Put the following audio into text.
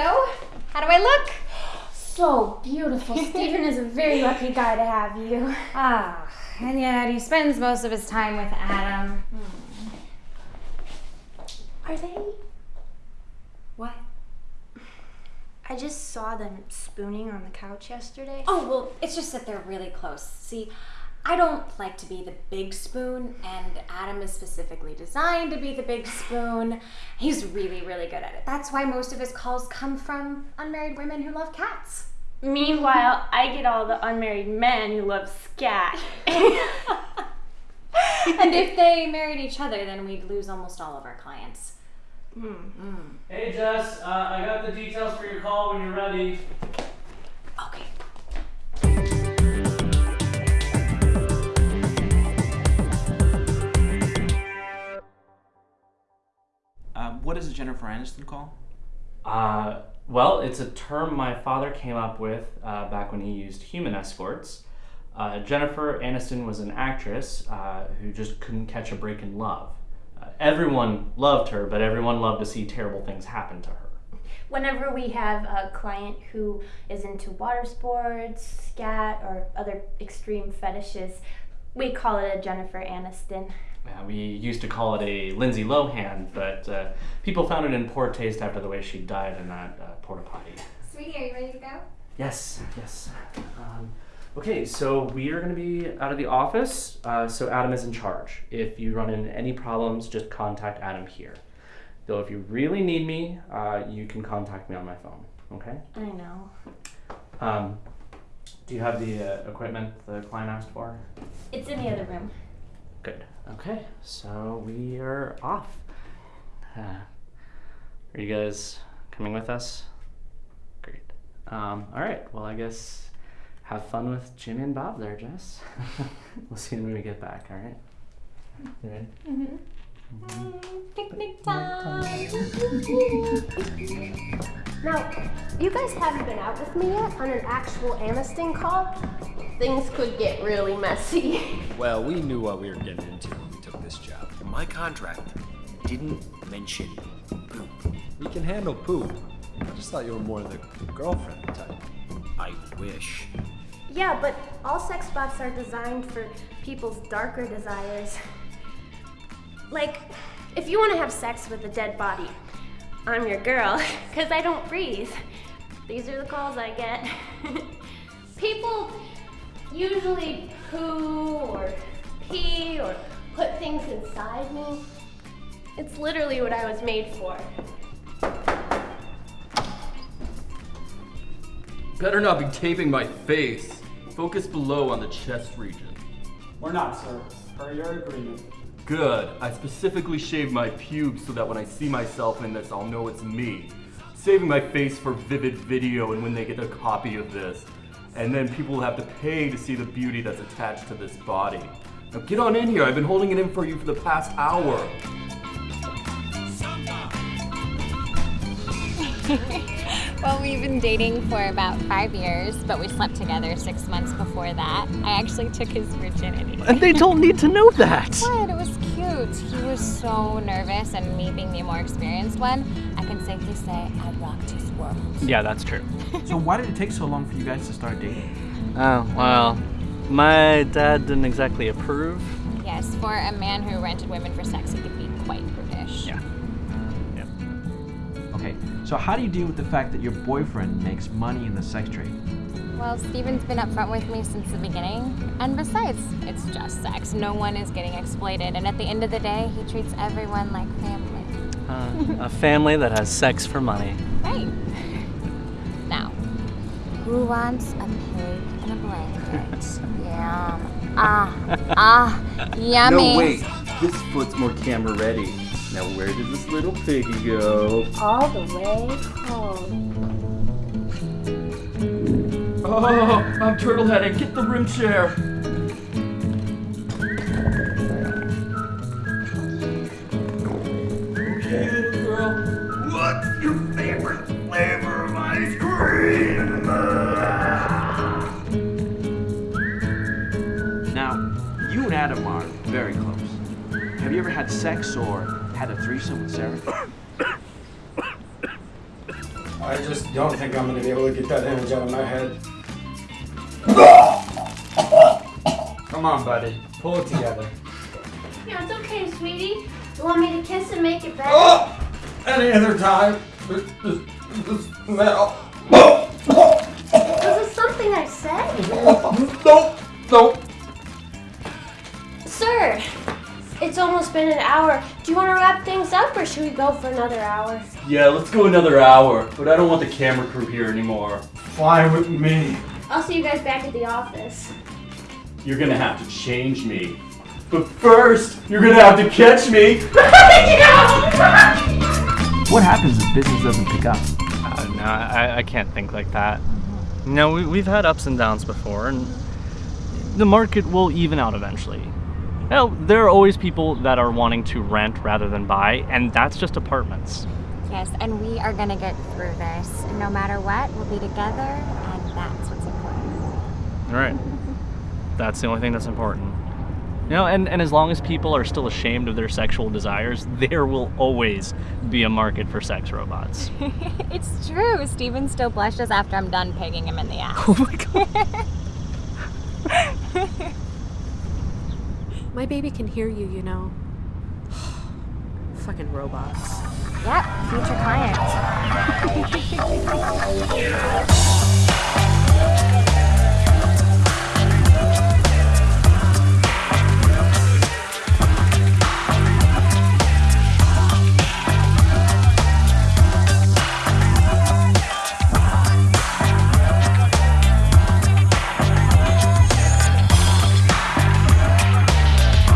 So, how do I look? So beautiful. Stephen is a very lucky guy to have you. Ah, and yet he spends most of his time with Adam. Are they? What? I just saw them spooning on the couch yesterday. Oh, well, it's just that they're really close. See, I don't like to be the big spoon, and Adam is specifically designed to be the big spoon. He's really, really good at it. That's why most of his calls come from unmarried women who love cats. Meanwhile, I get all the unmarried men who love scat. and if they married each other, then we'd lose almost all of our clients. Hey Jess, uh, I got the details for your call when you're ready. Jennifer Aniston call? Uh, well, it's a term my father came up with uh, back when he used human escorts. Uh, Jennifer Aniston was an actress uh, who just couldn't catch a break in love. Uh, everyone loved her, but everyone loved to see terrible things happen to her. Whenever we have a client who is into water sports, scat, or other extreme fetishes, we call it a Jennifer Aniston. Uh, we used to call it a Lindsay Lohan, but uh, people found it in poor taste after the way she died in that uh, porta potty. Sweetie, are you ready to go? Yes, yes. Um, okay, so we are going to be out of the office, uh, so Adam is in charge. If you run into any problems, just contact Adam here. Though, if you really need me, uh, you can contact me on my phone. Okay. I know. Um, do you have the uh, equipment the client asked for? It's in the other room. Good. Okay, so we are off. Uh, are you guys coming with us? Great. Um, all right. Well, I guess have fun with Jimmy and Bob there, Jess. we'll see you when we get back. All right. You ready? Picnic time. Now, you guys haven't been out with me yet on an actual Aniston call. Things could get really messy. Well, we knew what we were getting into when we took this job. And my contract didn't mention poop. We can handle poop. I just thought you were more of the girlfriend type. I wish. Yeah, but all sex bots are designed for people's darker desires. Like, if you want to have sex with a dead body, I'm your girl, because I don't breathe. These are the calls I get. People usually poo or pee or put things inside me. It's literally what I was made for. Better not be taping my face. Focus below on the chest region. We're not, sir. Per your agreement. Good. I specifically shaved my pubes so that when I see myself in this, I'll know it's me. Saving my face for vivid video and when they get a copy of this. And then people will have to pay to see the beauty that's attached to this body. Now get on in here. I've been holding it in for you for the past hour. well, we've been dating for about five years, but we slept together six months before that. I actually took his virginity. And they don't need to know that. What? It was cute. He was so nervous, and me being the more experienced one, I can safely say I rocked his world. Yeah, that's true. so why did it take so long for you guys to start dating? Oh well, my dad didn't exactly approve. Yes, for a man who rented women for sex, he could be quite prudish. Yeah. Okay, so how do you deal with the fact that your boyfriend makes money in the sex trade? Well, Steven's been upfront with me since the beginning. And besides, it's just sex. No one is getting exploited. And at the end of the day, he treats everyone like family. Uh, a family that has sex for money. Right. Now, who wants a pig in a blanket? Yum. Ah, ah, yummy. No, wait. This foot's more camera ready. Now, where did this little piggy go? All the way home. Oh, I'm turtle headed. Get the room chair. Okay, little girl. What's your favorite flavor of ice cream? Now, you and Adam are very close. Have you ever had sex or had a threesome with Sarah? I just don't think I'm gonna be able to get that image out of my head. Come on, buddy. Pull it together. Yeah, it's okay, sweetie. You want me to kiss and make it better? Oh! Any other time? This, this, this smell. Was it something I said? Nope. Nope. Sir, it's almost been an hour. Do you want to wrap things up or should we go for another hour? Yeah, let's go another hour, but I don't want the camera crew here anymore. Fly with me. I'll see you guys back at the office. You're gonna have to change me. But first, you're gonna have to catch me. What happens if business doesn't pick up? Uh, no, I, I can't think like that. You know, we, we've had ups and downs before, and the market will even out eventually. Hell, there are always people that are wanting to rent rather than buy, and that's just apartments. Yes, and we are gonna get through this. No matter what, we'll be together, and that's what's important. All right. That's the only thing that's important. You know, and, and as long as people are still ashamed of their sexual desires, there will always be a market for sex robots. it's true. Steven still blushes after I'm done pegging him in the ass. Oh my god. My baby can hear you, you know. Fucking robots. Yep, future client.